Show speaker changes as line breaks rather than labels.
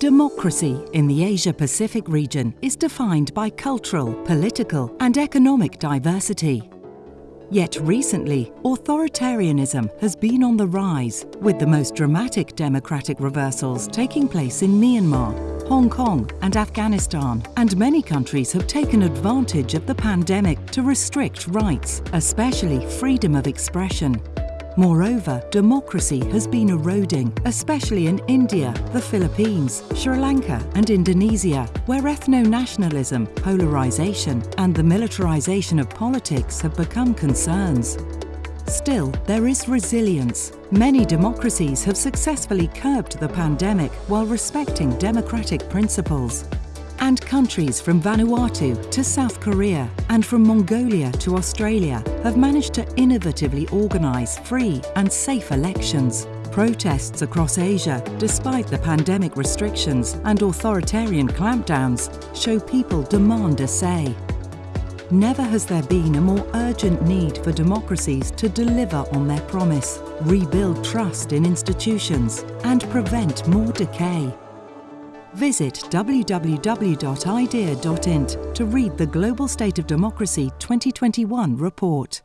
Democracy in the Asia Pacific region is defined by cultural, political, and economic diversity. Yet recently, authoritarianism has been on the rise, with the most dramatic democratic reversals taking place in Myanmar, Hong Kong, and Afghanistan. And many countries have taken advantage of the pandemic to restrict rights, especially freedom of expression. Moreover, democracy has been eroding, especially in India, the Philippines, Sri Lanka and Indonesia, where ethno-nationalism, polarization and the militarization of politics have become concerns. Still, there is resilience. Many democracies have successfully curbed the pandemic while respecting democratic principles and countries from Vanuatu to South Korea and from Mongolia to Australia have managed to innovatively organise free and safe elections. Protests across Asia, despite the pandemic restrictions and authoritarian clampdowns, show people demand a say. Never has there been a more urgent need for democracies to deliver on their promise, rebuild trust in institutions and prevent more decay. Visit www.idea.int to read the Global State of Democracy 2021 report.